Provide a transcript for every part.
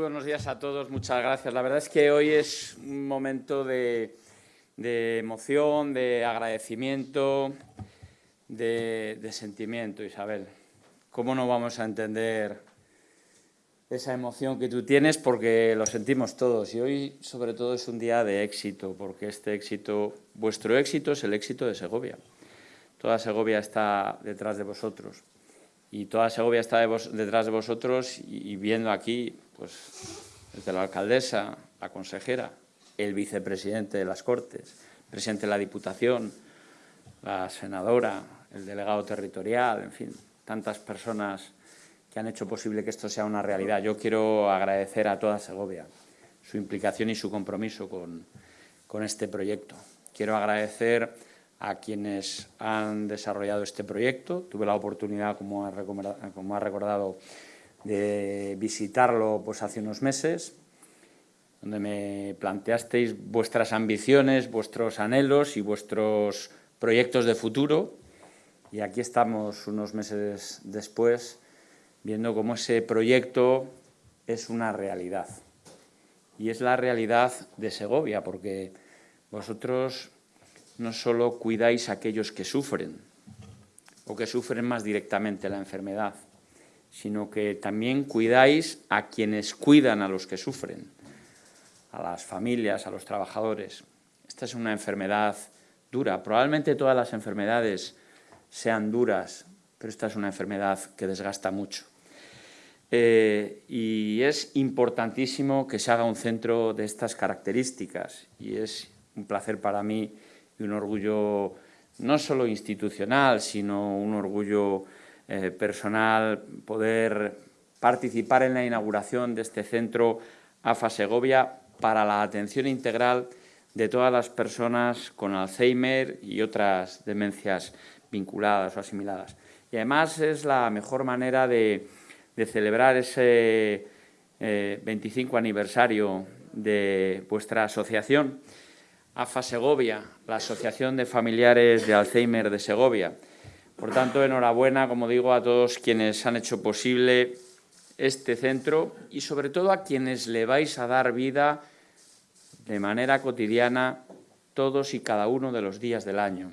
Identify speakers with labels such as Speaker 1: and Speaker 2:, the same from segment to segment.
Speaker 1: buenos días a todos, muchas gracias. La verdad es que hoy es un momento de, emoción, de agradecimiento, de, sentimiento, Isabel. ¿Cómo no vamos a entender esa emoción que tú tienes? Porque lo sentimos todos y hoy sobre todo es un día de éxito, porque este éxito, vuestro éxito es el éxito de Segovia. Toda Segovia está detrás de vosotros y toda Segovia está detrás de vosotros y, viendo aquí, pues, desde la alcaldesa, la consejera, el vicepresidente de las Cortes, presidente de la Diputación, la senadora, el delegado territorial, en fin, tantas personas que han hecho posible que esto sea una realidad. Yo quiero agradecer a toda Segovia su implicación y su compromiso con, con este proyecto. Quiero agradecer a quienes han desarrollado este proyecto. Tuve la oportunidad, como ha recordado, de visitarlo pues, hace unos meses, donde me planteasteis vuestras ambiciones, vuestros anhelos y vuestros proyectos de futuro. Y aquí estamos unos meses después, viendo cómo ese proyecto es una realidad. Y es la realidad de Segovia, porque vosotros no solo cuidáis a aquellos que sufren o que sufren más directamente la enfermedad, sino que también cuidáis a quienes cuidan a los que sufren, a las familias, a los trabajadores. Esta es una enfermedad dura. Probablemente todas las enfermedades sean duras, pero esta es una enfermedad que desgasta mucho. Eh, y es importantísimo que se haga un centro de estas características y es un placer para mí y un orgullo no solo institucional, sino un orgullo eh, personal poder participar en la inauguración de este centro AFA Segovia para la atención integral de todas las personas con Alzheimer y otras demencias vinculadas o asimiladas. Y además es la mejor manera de, celebrar ese 25 eh, aniversario de vuestra asociación AFA Segovia, la Asociación de Familiares de Alzheimer de Segovia. Por tanto, enhorabuena, como digo, a todos quienes han hecho posible este centro y sobre todo a quienes le vais a dar vida de manera cotidiana todos y cada uno de los días del año,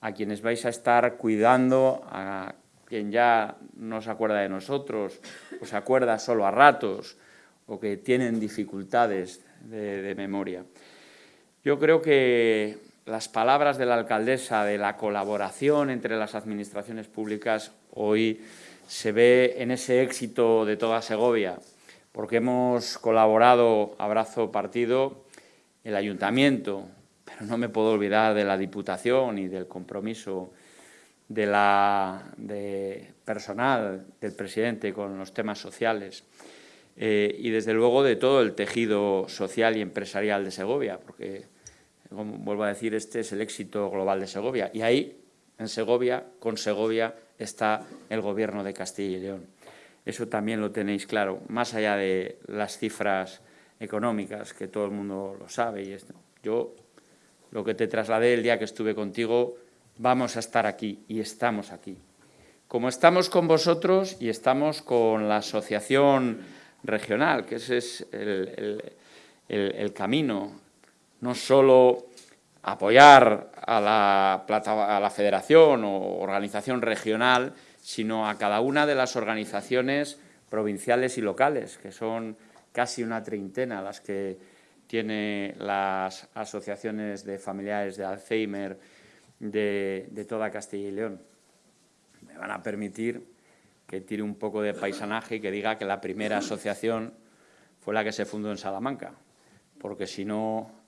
Speaker 1: a quienes vais a estar cuidando, a quien ya no se acuerda de nosotros o se acuerda solo a ratos o que tienen dificultades de, de memoria. Yo creo que las palabras de la alcaldesa de la colaboración entre las administraciones públicas hoy se ve en ese éxito de toda Segovia, porque hemos colaborado, abrazo partido, el ayuntamiento, pero no me puedo olvidar de la Diputación y del compromiso de la, personal del presidente con los temas sociales. Eh, y desde luego de todo el tejido social y empresarial de Segovia, porque, vuelvo a decir, este es el éxito global de Segovia. Y ahí, en Segovia, con Segovia, está el Gobierno de Castilla y León. Eso también lo tenéis claro, más allá de las cifras económicas, que todo el mundo lo sabe. Y esto. Yo lo que te trasladé el día que estuve contigo, vamos a estar aquí y estamos aquí. Como estamos con vosotros y estamos con la asociación regional, que ese es el, camino, no solo apoyar a la, federación o organización regional, sino a cada una de las organizaciones provinciales y locales, que son casi una treintena las que tiene las asociaciones de familiares de Alzheimer de, de toda Castilla y León. Me van a permitir que tire un poco de paisanaje y que diga que la primera asociación fue la que se fundó en Salamanca, porque si no,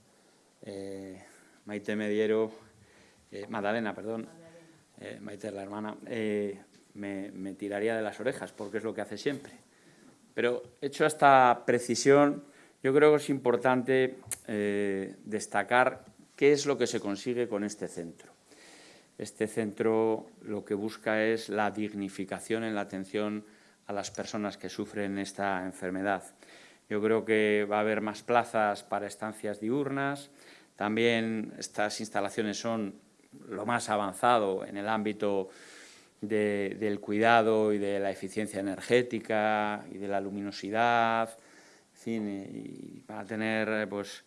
Speaker 1: eh, Maite Mediero, eh, Magdalena, perdón, eh, Maite la hermana, me, me, tiraría de las orejas, porque es lo que hace siempre. Pero hecho esta precisión, yo creo que es importante destacar qué es lo que se consigue con este centro. Este centro lo que busca es la dignificación en la atención a las personas que sufren esta enfermedad. Yo creo que va a haber más plazas para estancias diurnas. También estas instalaciones son lo más avanzado en el ámbito del cuidado y de la eficiencia energética y de la luminosidad, cine y para tener, eh, pues,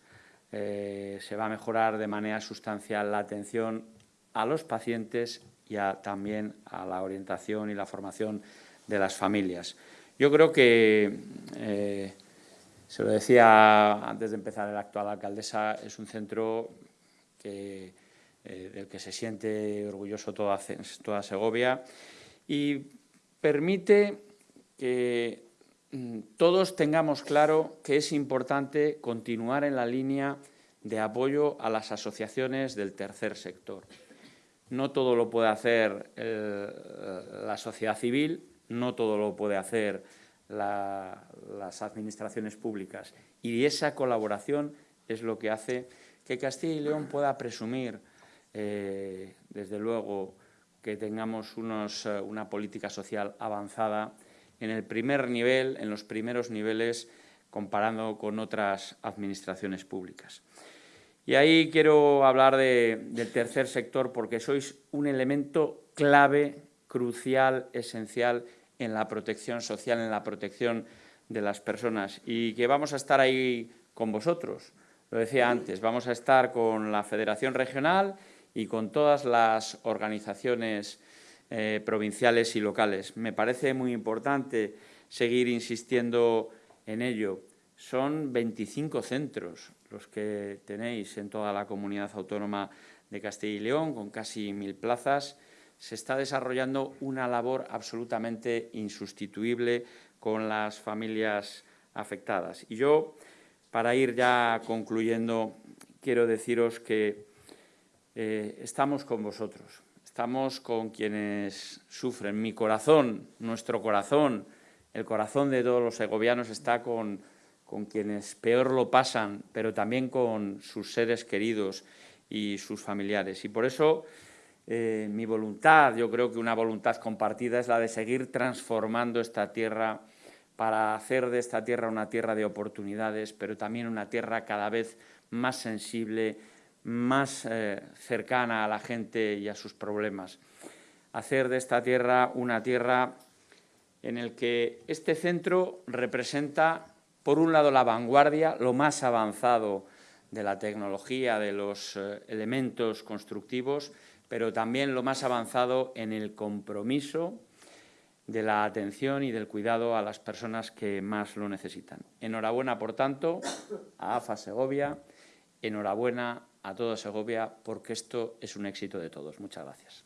Speaker 1: eh, se va a mejorar de manera sustancial la atención a los pacientes y también a la orientación y la formación de las familias. Yo creo que, eh, se lo decía antes de empezar, la actual alcaldesa es un centro que, del que se siente orgulloso toda, Segovia y permite que mm, todos tengamos claro que es importante continuar en la línea de apoyo a las asociaciones del tercer sector. No todo lo puede hacer eh, la sociedad civil, no todo lo puede hacer las administraciones públicas. Y esa colaboración es lo que hace que Castilla y León pueda presumir, eh, desde luego, que tengamos eh, una política social avanzada en el primer nivel, en los primeros niveles, comparando con otras administraciones públicas. Y ahí quiero hablar del tercer sector porque sois un elemento clave, crucial, esencial en la protección social, en la protección de las personas y que vamos a estar ahí con vosotros. Lo decía antes, vamos a estar con la Federación Regional y con todas las organizaciones eh, provinciales y locales. Me parece muy importante seguir insistiendo en ello. Son 25 centros los que tenéis en toda la comunidad autónoma de Castilla y León, con casi mil plazas. Se está desarrollando una labor absolutamente insustituible con las familias afectadas. Y yo, para ir ya concluyendo, quiero deciros que eh, estamos con vosotros, estamos con quienes sufren. Mi corazón, nuestro corazón, el corazón de todos los segovianos está con, con quienes peor lo pasan, pero también con sus seres queridos y sus familiares. Y por eso eh, mi voluntad, yo creo que una voluntad compartida es la de seguir transformando esta tierra para hacer de esta tierra una tierra de oportunidades, pero también una tierra cada vez más sensible, más eh, cercana a la gente y a sus problemas. Hacer de esta tierra una tierra en el que este centro representa, por un lado, la vanguardia, lo más avanzado de la tecnología, de los eh, elementos constructivos, pero también lo más avanzado en el compromiso de la atención y del cuidado a las personas que más lo necesitan. Enhorabuena, por tanto, a AFA Segovia, enhorabuena a toda Segovia, porque esto es un éxito de todos. Muchas gracias.